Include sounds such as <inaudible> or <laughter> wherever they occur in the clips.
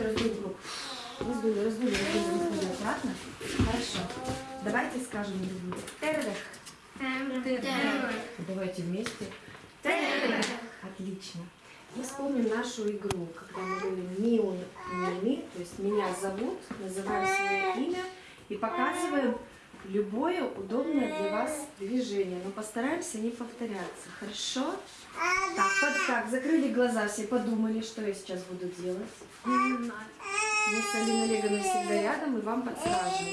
чуть-чуть раздуем круг. Раздули, раздули, раздули, раздули. Аккуратно. Хорошо. Давайте скажем друг другу. Тердых. Давайте вместе. Тердых. Отлично. И вспомним нашу игру, когда мы говорим миун, мими, то есть меня зовут, называем свое имя и показываем любое удобное для вас движение. Но постараемся не повторяться. Хорошо? Так, под- так, закрыли глаза, все подумали, что я сейчас буду делать. Мы с Алиной Олеговной всегда рядом и вам подскажем.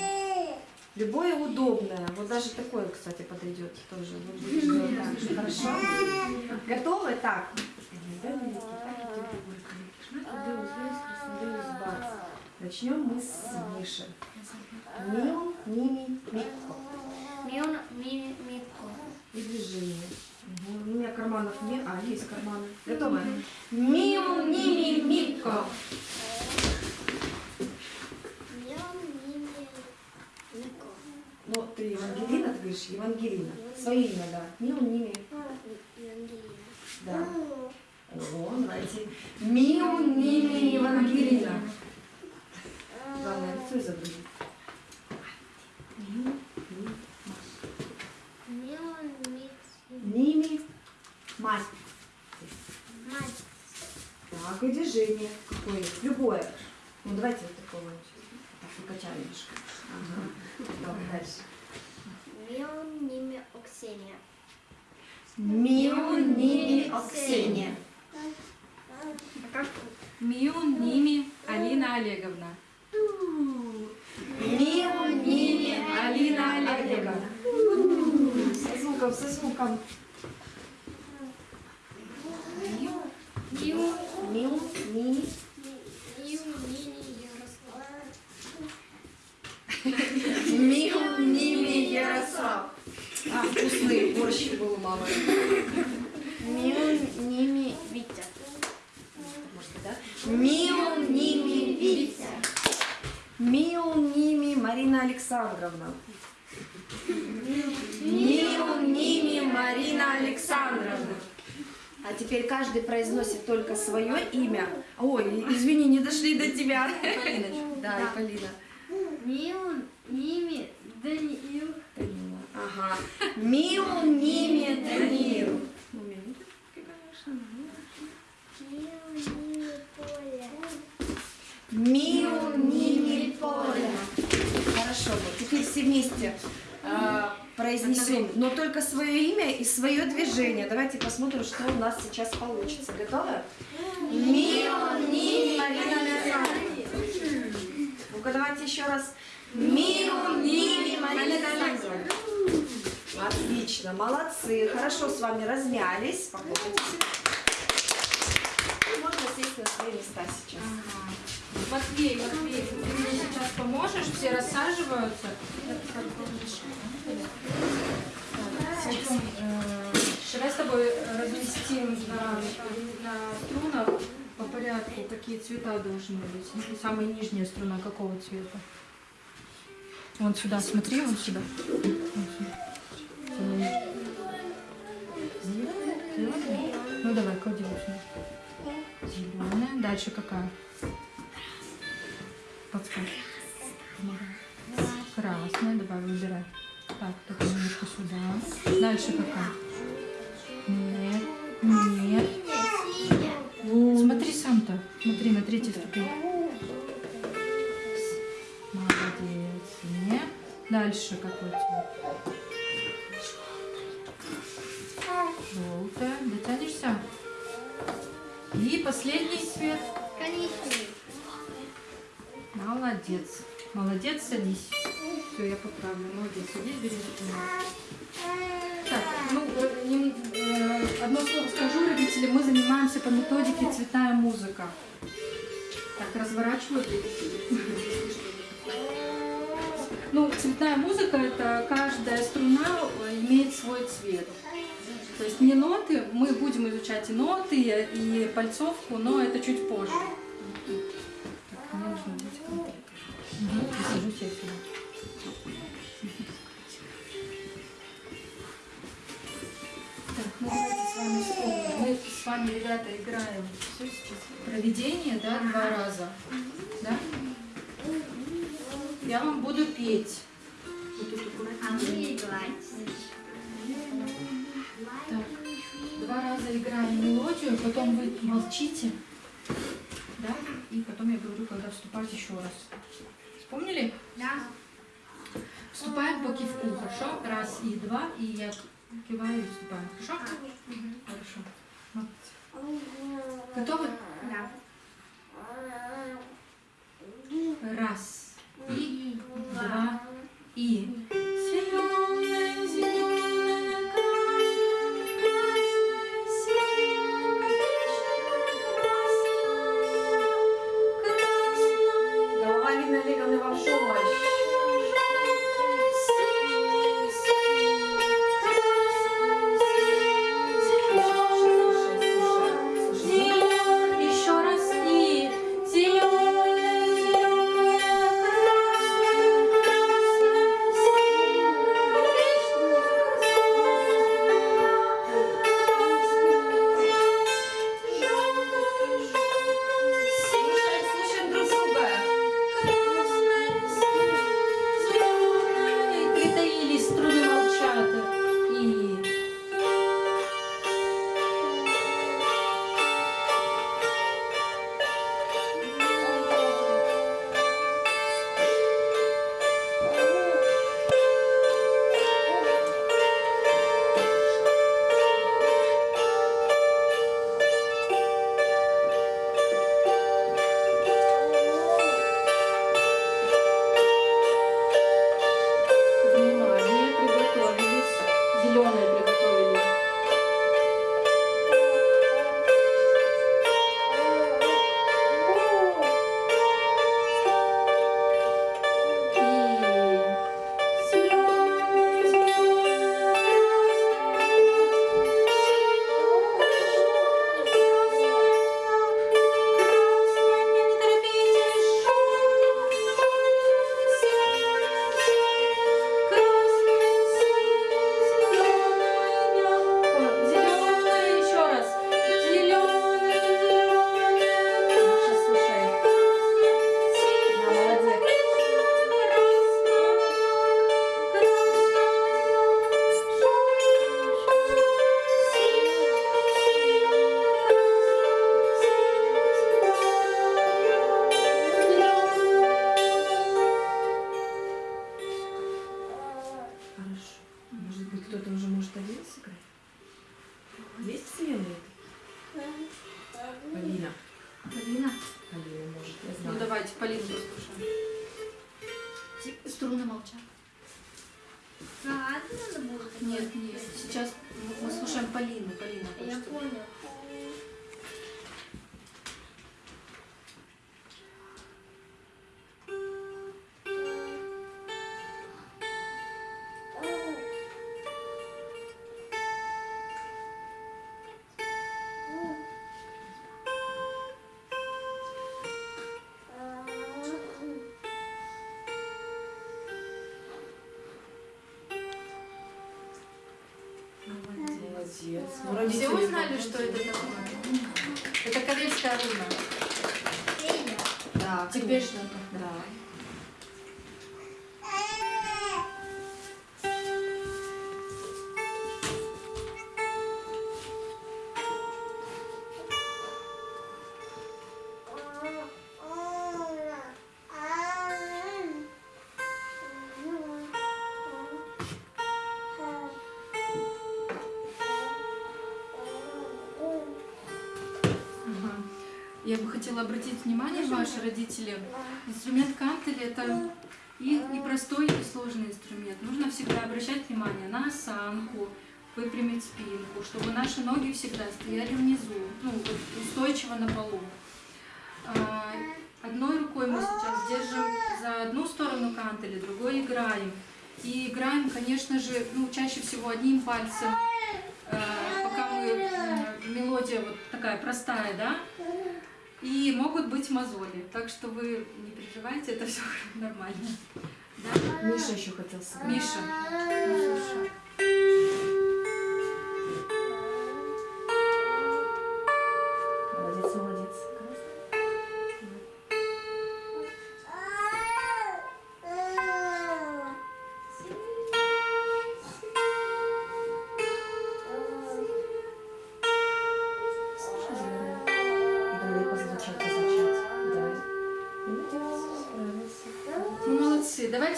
Любое удобное, вот даже такое, кстати, подойдет тоже. Хорошо? Готовы? Так. Начнем мы с Миши. Мил, Мими, Микко. Мион, ми, мико. И движение. У меня карманов нет. А, есть карманы. Готовы? Миу, Мими, Микко. Ми. Ну, ты Евангелина, ты говоришь Евангелина. Свое имя, да. Миу, Мими. Да. О, нравится. Миу, Мими, Евангелина. Главное, лицо изобразить. Миу, Мими, Мион, ми, Мими, мать. мать. Так, и движение какое Любое. Ну, давайте вот такого. Так, покачаем немножко. Ага. Давай дальше. Мион, ними, Оксения. Миу, Ними, Оксения. Миу, Ними, Алина Олеговна. Миу, Ними, Алина Олеговна. Со звуком, со звуком. Миу, Ними, Миу, Нини, Ярослав. Миу, Ними, Ярослав. А, вкусный борщ был у мамы. Миу, Ними, Витя. Может, да? Миу, Ними, Витя. Миу, Ними, Марина Александровна. Миу, Ними, Марина Александровна. А теперь каждый произносит только свое имя. Ой, извини, не дошли до тебя. Да, и Полина. Миу, Ними, Даниил. Ага. Миу, Ними, Даниил. Ну, минуточки, конечно. Миу, Ними, Поля. Миу, Ними, Поля. Хорошо, вот теперь все вместе а, произнесем, но только свое имя и свое движение. Давайте посмотрим, что у нас сейчас получится. Готовы? Миу, Ними, Марина. Ну-ка, давайте еще раз. Миу, Ними, Марина. Отлично, молодцы. Хорошо с вами размялись. Похлопайте. И Можно сесть на свои места сейчас. Матвей, Матвей, ты мне сейчас поможешь? Все рассаживаются. Потом, э, давай с тобой разместим на, на струнах по порядку, какие цвета должны быть. Самая нижняя струна какого цвета? Вон сюда, смотри, вон сюда. Зелёная? Ну давай, клади вот. Зеленая. Дальше какая? Подскажи. Красная. Давай, выбирай. Так, только немножко сюда. Дальше какая? Нет. Нет. Смотри сам-то. Смотри на третьей ступени. Молодец. Нет. Дальше какой цвет? Желтая. Дотянешься? И последний цвет. Коричневый. Молодец. Молодец, садись. Все, я поправлю. Молодец, садись, бери документы. Так, ну, э, э, одно слово скажу, родители, мы занимаемся по методике цветная музыка. Так, разворачиваю. Ну, цветная музыка это каждая струна э, имеет свой цвет. То есть не ноты, мы будем изучать и ноты, и пальцовку, но это чуть позже. Вами, ребята, играем проведение, да, два раза. я вам буду петь. А мы играть. Так, два раза играем мелодию, потом вы молчите, да, и потом я говорю, когда вступать еще раз. Вспомнили? Да. Вступаем по кивку, хорошо? Раз и два, и я киваю и вступаем, хорошо? Хорошо. Готовы? Да. Раз и два и. Притаились, струны Полина. Полина может, я Ну знаю. давайте, Полину послушаем. Струны молчат. А, надо было? Нет, нет. Сейчас мы слушаем Полину. Полина. Я понял. Молодец. Ну, Все узнали, что это такое? Это карельская руна. Да, Теперь что-то. Да. Хотела обратить внимание, ваши родители, инструмент кантель это и, и простой, и сложный инструмент. Нужно всегда обращать внимание на осанку, выпрямить спинку, чтобы наши ноги всегда стояли внизу, ну, вот устойчиво на полу. А, Одной рукой мы сейчас держим за одну сторону кантеля, другой играем. И играем, конечно же, ну, чаще всего одним пальцем, э, пока мы, э, мелодия вот такая простая, да, и могут быть мозоли. Так что вы не переживайте, это все <laughs> нормально. Да? Миша еще хотел сыграть. Миша, ну,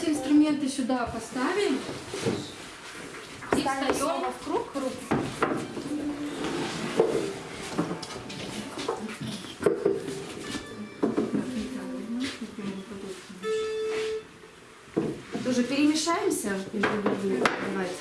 инструменты сюда поставим. И Ставим встаем в круг. круг. Тоже перемешаемся. Давайте.